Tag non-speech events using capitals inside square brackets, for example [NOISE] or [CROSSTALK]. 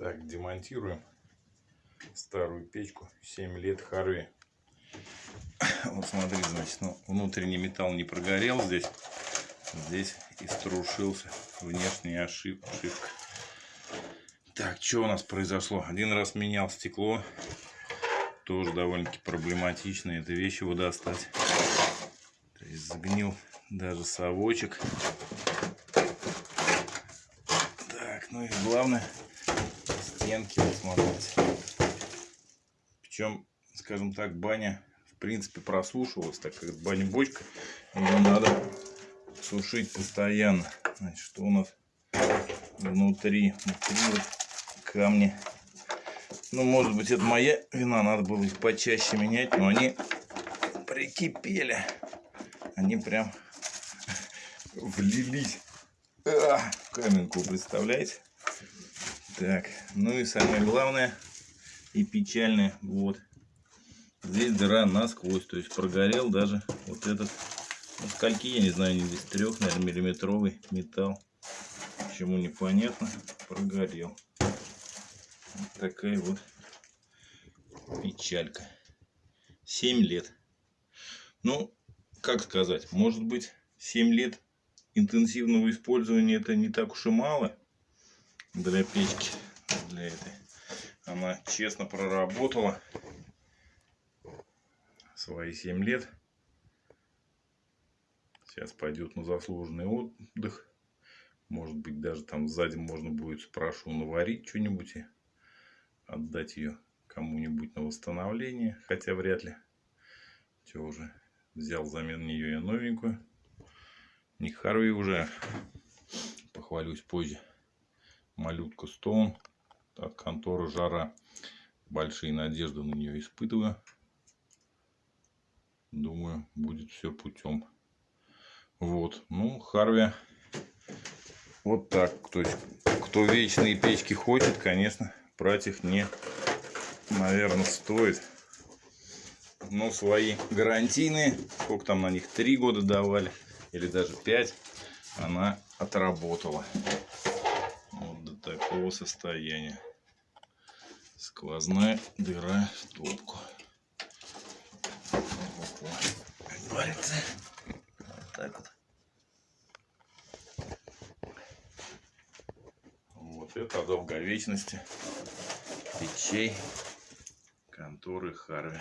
Так, демонтируем старую печку. 7 лет Харви. [COUGHS] Вот смотри, значит, ну, внутренний металл не прогорел здесь. Здесь и струшился внешняя ошибка. Так, что у нас произошло? Один раз менял стекло. Тоже довольно-таки проблематично. Это вещь его достать. То даже совочек. Так, ну и главное стенки вот смотрите. Причем, скажем так, баня в принципе просушивалась, так как баня-бочка, ее надо сушить постоянно. Значит, что у нас внутри? Внутри вот камни. Ну, может быть, это моя вина, надо было их почаще менять, но они прикипели. Они прям [LAUGHS] влились а, в каменку, представляете? Так, ну и самое главное и печальное, вот. Здесь дыра насквозь, то есть прогорел даже вот этот, ну, скольки, я не знаю, не здесь трех, наверное, миллиметровый металл. Почему непонятно, прогорел. Вот такая вот печалька. 7 лет. Ну, как сказать, может быть, 7 лет интенсивного использования это не так уж и мало для печки, для этой. Она честно проработала свои 7 лет. Сейчас пойдет на заслуженный отдых. Может быть, даже там сзади можно будет, спрошу, наварить что-нибудь и отдать ее кому-нибудь на восстановление. Хотя вряд ли. Все уже взял взамен нее я новенькую. Не Харви уже. Похвалюсь позже малютка Стоун от конторы Жара. Большие надежды на нее испытываю. Думаю, будет все путем. Вот. Ну, Харви. Вот так. То есть, кто вечные печки хочет, конечно, брать их не, наверное, стоит. Но свои гарантийные, сколько там на них, три года давали, или даже пять, она отработала такого состояния. Сквозная дыра в топку. Как говорится, вот так вот. Вот это долговечности печей конторы Харви.